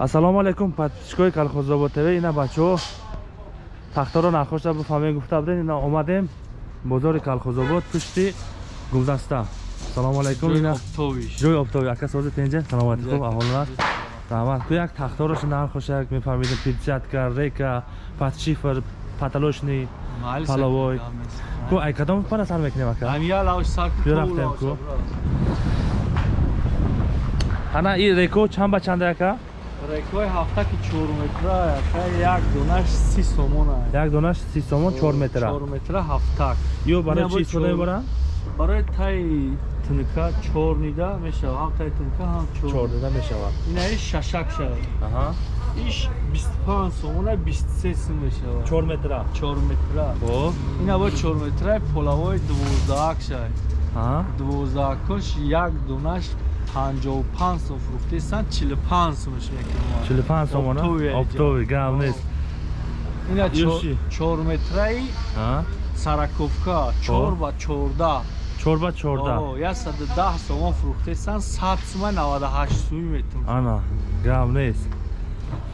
ассалому алайкум подписчикои колхозобод тв ина бачаҳо. Тахтаро нахошта бифаҳмем гуфта будем ина омадем. Бозори колхозобод пушти гулдаста салому алайкум ина ҷои обтоби ака сози тенҷа саломати хуб аҳолна раҳмат ку як тахторош нахоша як мефаҳмидем. Пирсятка река подшифр потолочный паловой. ку ай кадом пара сар мекунем ака? Бё рафтем ку. ана и реко чанд ба чанда ака рекои ҳафтаки чорметра як донаш си сомон як донаш си сомон чор метра? чорметра ҳафтак. Ё барои чи истифода мебаранд барои таи тунка чор нида мешавад ҳам таи тунка ҳам чор нида. Мешавад ина иш шашак шавад иш бисту панҷ сомона бисту се сум мешавад чор метра. Чор метра. Хоб ина бо чор метраи полавои дувоздаҳак шавад дувоздаҳакош як донаш панҷоҳу панҷ сом фурӯхтесан чилу панҷ сомаш мекунам чилу панҷ сомона обтови гап нест. Ина чорметраи сараковка. Чор ба чордаҳ чор ба чордаҳ яксаду даҳ сомон фурӯхтесан сад сума наваду ҳашт суми метун. Ана гап нест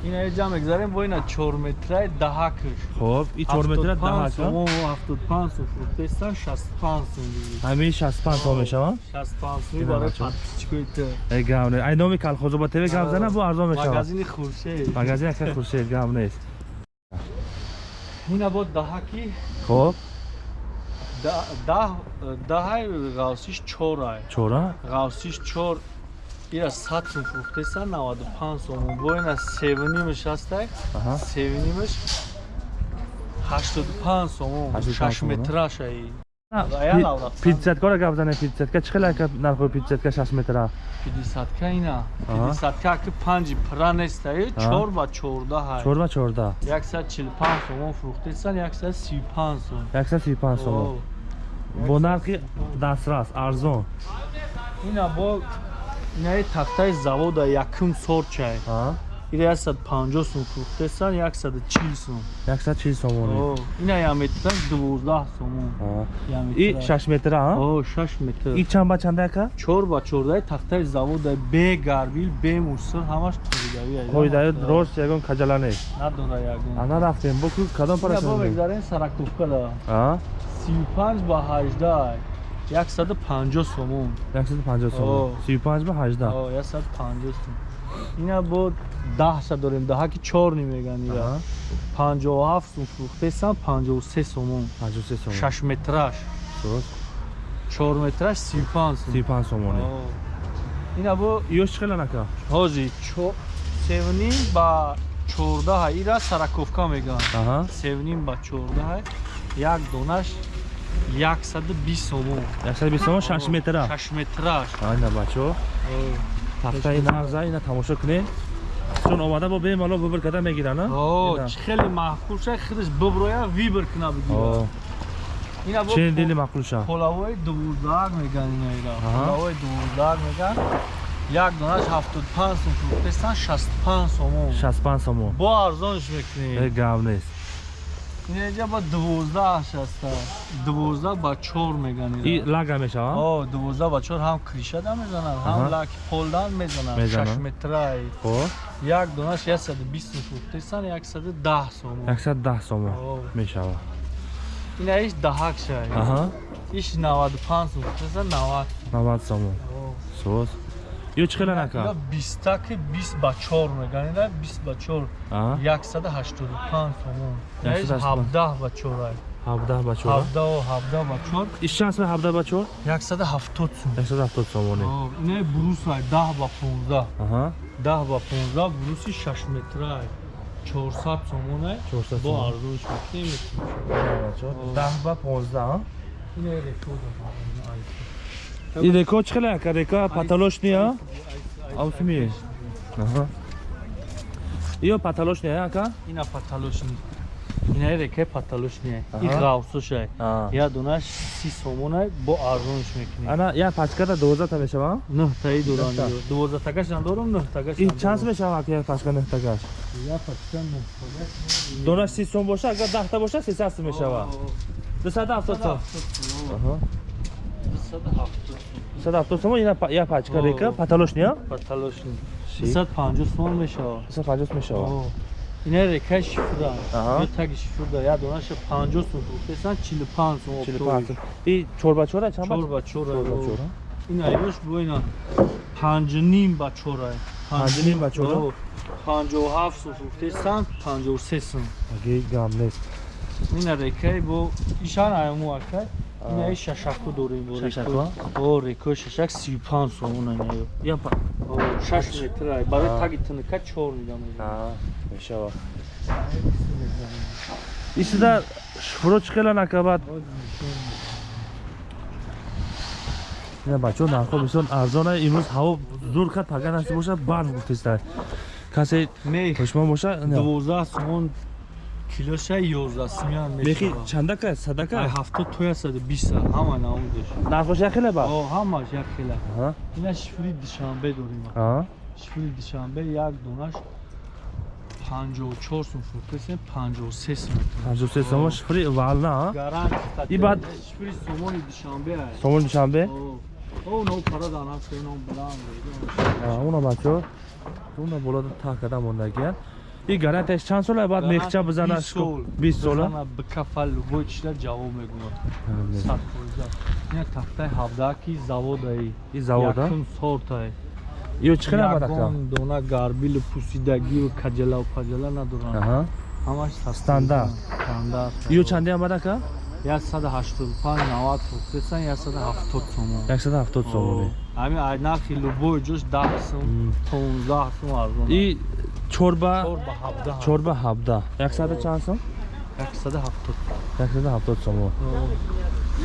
ина ҷа мегзарем бо ина чорметраи даҳакш хоб и чорметра даҳак ҳафтод панҷ сум фурӯхтесан шасту панҷ сум ҳамин шасту панҷ сом мешаванд шасту панҷ суми барои подписчикои ту э гап нест ай номи колхозобод тв гап зана бо арзон мешавад магазини хуршед. Магазин ака хуршед гап нест. Ина бо даҳаки хоб. Даҳай ғавсиш чорай чора? Ғавсиш чор ира сад сум фурӯхтесан наваду панҷ сомон бо ина севнимш ҳастай севнимш ҳаштоду панҷ сомон шаш метрашаи. Пидсяткора гап занем пидсятка чӣ хела нархои пидсятка шаш метра? Пидсятка ина. Пидсятка ки панҷи пра нестаи чор ба чордаҳ чор ба чордаҳ. Яксад чилу панҷ сомон фурӯхтесан яксад сию панҷ сом яксад сию панҷ сомон бо нархи дастрас арзон. Ина бо инаи тахтаи завода якум сорчай ира яксад панҷоҳ сум фурӯхтесан яксаду чил сум. Яксад чил сомон ина як метра дувоздаҳ сомон и шаш метра шаш метр. И чанд ба чанда яка? Чор ба чордаи тахтаи завода бе гарбил бе мусор ҳамаш қоидави қоидаи рост ягон каҷала нест надора ягон. Ана рафтем бо кадом пара бо мегзарем сараковка да сию панҷ ба ҳаждаҳ яксаду панҷоҳ сомон. яксаду панҷоҳ сомон. Сию панҷ ба ҳаждаҳ. Яксаду панҷоҳ сомон. Ина бо даҳша дорем. Даҳаки чорни меган ира. Панҷоҳу ҳафт сум фурӯхтесан панҷоҳу се сомон. шаш метраш. Чор метраш сию панҷ сум сию панҷ сомоне ина бо ёш чӣ хела нака? Ҳози севним ба чордаҳ ира сараковка меган. Севним ба чордаҳ як донаш яксаду бист сомон яксаду бист сомон шаш метра. шаш метраш. Айна бачаҳо тахтаи нағза ина тамошо кунед чун омада бо бемало вибр карда мегиранд чӣ хеле маъқул шад худаш биброя вибр куна бигира чен дили маъқул шад полавои дувоздаҳак меган ина ира. Полавои дувоздаҳак меган. Як донаш ҳафтоду панҷ сом фурӯхтесан шасту панҷ сомон шасту панҷ сомон бо арзонш мекунем. Гав нест инҷа ба дувоздаҳаш аста. Дувоздаҳ ба чор меган и лага мешавад дувоздаҳ ба чор ҳам кришада мезанад ҳам лаки полдан мезанад шаш метраи як донаш яксаду бист сом фурӯхтесан яксаду даҳ сомон яксаду даҳ сомон мешавад ина иш даҳак шай. Иш наваду панҷ сом фурӯхтесан навад. Навад сомон соз ё чӣ хела нака бистаки бист ба чор меган ина бист ба чор. Яксаду ҳаштоду панҷ сомон ҳабдаҳ ба чорай ҳабдаҳ ба чор? Ҳабдаҳу ҳабдаҳ ба чор. Иш чанд сом ҳабдаҳ ба чор? Яксаду ҳафтод сум яксаду ҳафтод сомоне ина бурусай даҳ ба понздаҳ даҳ ба понздаҳ буруси шаш метрай чорсад сомонай бо арзонш мекунем даҳ ба понздаҳ ина рекорд И дека чхеле, ка дека паталошния. Аусми. Аха. Ио паталошния ака? Ина паталошни. Ина дека паталошния. И гавсушай. Я дунаш 30 сомона бо арзонш мекунӣ. Ана я пачката 12 та мешава? 9 таи дуран. 12 такаш ан дорум, 9 такаш. И чанд мешава ки я пачка 9 такаш? Я пачка 9 такаш. Дунаш 30 сом боша, агар 10 та боша 300 мешава. 270 сом. Аха. 170 сомон як пачка река? Потолочния потолочни 350 сомон мешава. 350 мешава. Ина река шифурда ё таги шифурда я донаша 50 сум фурӯхтесан 45 сум 45 сум. И чорбачора чанд чорбачора чорбачора ин айваш бо ина 5.5 ба 4 5.5 ба 4 57 сум фурӯхтесан 53 сум. Аге гам нест. Ин рекаи бо ишан аймуакай акай ина Аа. и шашаку дорем бо Шашаку? о рекаи шашак 35 сом уна ина ё я па 6 метр барои таги тинка 4 мидам. А мешавад исида шуфуро чӣ хела накабад ина бачаҳо нархҳо бисёр арзон ай имрӯз ҳаво зур кад пага насиб бошад барф гуфтеста касе мех пешмон боша 12 сомон килоша 11 сумян мехи чандака ай садака 70 то 120 ҳама намудеш нархош яхеле ба? О ҳамаш як хела Аҳа, ина шифри душанбе дорем. Аҳа. шифри душанбе як донаш 54 сум фурӯхтесем 53 сум. 53 сомо шифри вална гаранти И баъд- шифри сомони душанбе ай. Сомон душанбе? О о но пара данам сено блам уна бачаҳо уна болода так када мондагиян и гарантияш чанд сола баъд мехча бизанаш? 20 сола? Бикафал любой чиза ҷавоб мегӯяд. Сад фоиза ина тафтаи ҳавдаки заводаи. И завода? Якум сортае ё чӣ хела бадака ягон дона гарбилу пусидагиву каҷалаву паҷала надоранд. Аҳа. Ҳамаш Стандарт. стандарт. Ё чандиам бадака 185 90 фурӯхтесан 170 сомон 170 сомоне ҳамин ай нархи любой ҷош 10 сум М. 15 сум арзон и чорба чор ба 17 чорба 17 100 чанд сом 170 170 сомон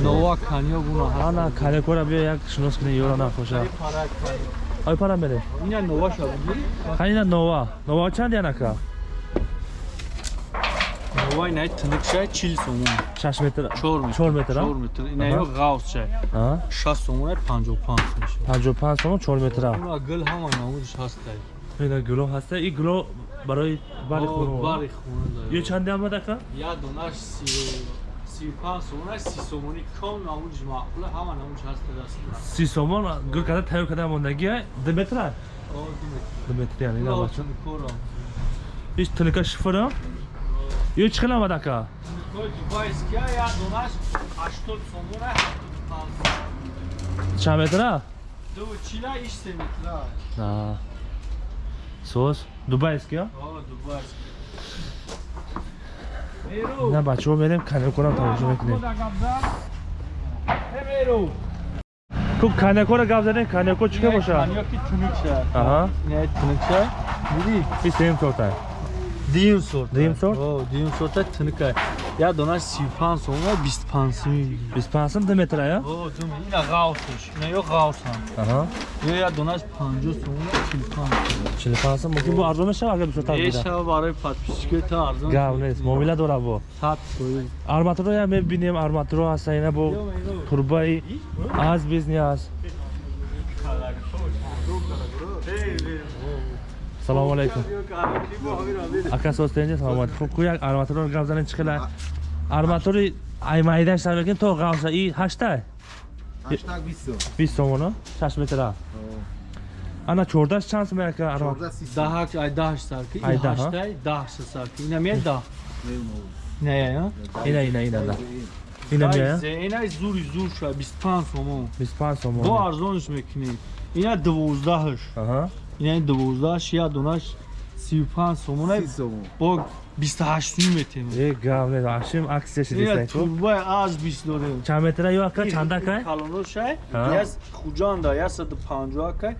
нова каньё гуна ҳаст ана канекора биё як шинос кунӣ ёра нахоша Пара каньё. ой пара мере ина нова шавиди хайна нова нова чанд янака нова ина тиник шай 40 сомон 6 метр 4 метр. 4 метр, а? 4 метр. Ина ё гавс шай аҳа 60 сомон 55 сом шай 55 сомон 4 метр уна гул ҳама намудиш ҳастай. Ина гуло ҳаста и гуло барои бари хуно бари хона дорад. ё чандиам бадака Я донаш си- 35 сомон, 30 сомони ком намудиш маъқула, ҳама намудиш ҳаста даст. 30 сомон гул када тайёр када мондагия 2 метр О, ду метр. 2 метр яни ина Ура, бача тункора. иш тиника шифра ё чӣ хела бадака Тункои дубайския, я донаш 80 сомон, 75 чанд метра Ду чила, иш се метра. а соз дубайский а О, дубайский. Меру. ина бачаҳо мерем канекора тамошо мекунем Хода габзан. Э, меру. куб канекора гап задем канеко чӣ ка боша Каньёки тунук шай. аҳа Не, тунук шай. Диди? и сем сорта Дим сорт. Дим сорт? О, дим сорт тынка. Я донаш 35 сом, 25 сом. 25 сом 2 метра я О, дум ина гаусш. Не ё гаусам. аҳа Ё я донаш 50 сом, 45. 45 сом мумкин бо арзон мешава агар бисёртар Е бида шава барои подписчикои та арзон. гап нест муомила дора бо 100 фоиз. арматуро я мебинем арматуро ҳаста ина бо турбаи аз бизнес аст салому алайкум ака состенҷа саломат хуб ку як арматуро гап занем чӣ хела арматури аймайдаш сарбекин то ғавса и ҳаштай Hashtag Visto. 20 сомоно 6 метра ана 14 чанд сом яка арматур Orada sis. Дахак ай даш сарки. Ай Ай да, ҳа? даштай даш сарки. Ина ме да. Не, я. ина ина ина да ина мея Ина зури зур ша 25 сом. 25 Бо сомон арзонш мекунем. Ина 12 аҳа ина 12 я донаш 35 сом. Sis somo. бо 28 сум метем. е гап нест ашим аксия Ина шидистан ку турбаи аз 20 дорем. чанд метра ё ака чандака Калоно шай. Ҳа. Яс хуҷанда 150 кай,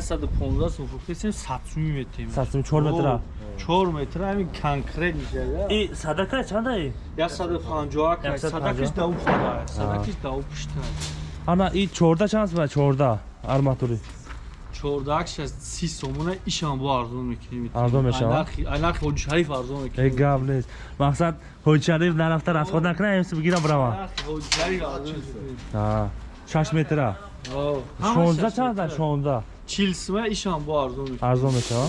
115 сум фуктесем 100 сум метем. 4 метра 4 метр ами конкрет мишава. и садака чанда 150 кай, 150. садакиш да уфтада. Садакиш да уфтада. ана и 14 чанд сом 14 арматури 14 30 сомона ишам бо арзон мекунем. Арзон мешава? Айнах хоҷи шариф арзон мекунем. гап нест мақсад ҳоҷшариф нарафта расход накунам эмси бигирам бирама Айнах хоҷи шариф арзон мекунем. а 6 метра О, 16 чанда 16 40 сума ишам бо арзон мекунем. арзон мешава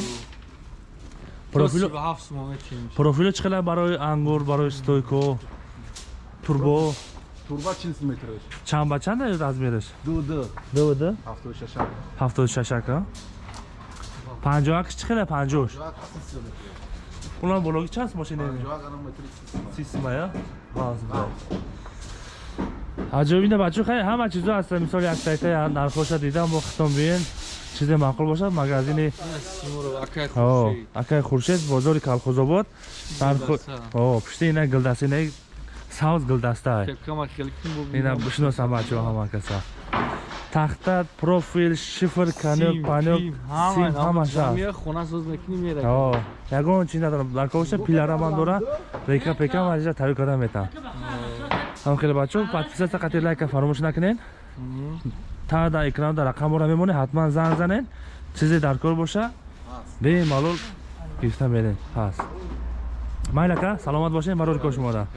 Профил профило 7 сума мекунем. профило чӣ хела барои ангур барои стойко турбо Turba 40 metre. чанд ба чанд размераш Ду ду. ду ду 76. 76 ака 50 чӣ хела 50 Жак 30 метр. Унам бологи чанд машина ин? Жак анам метр 30. Система я? Хай ҳама чизо ҳаст мисоли як сайта нархоша дидам бо хитон биен чизе маъқул бошад магазини Симуров акай о хуршед. акай хуршед бозори калхозобод о пишти ина гилдаста ина савз гилдаста Кепкама хеле ким бу. ина бишиносам бачо ҳама каса. Тахта профил шифр канел панел сим ҳамаша Мия хона соз мекунӣ мера. о ягон чиз надорам? Ларкоша пилараман дора? река пека марижа тавӣ карда метам ҳам хеле бачо подписатсия қатъи лайка фаромӯш накунед та дар экранода рақамора мемонед ҳатман занг занед. Чизе дар кор боша бемалол гирифта меред. Ҳаст майли ака саломат бошед барори кор шумода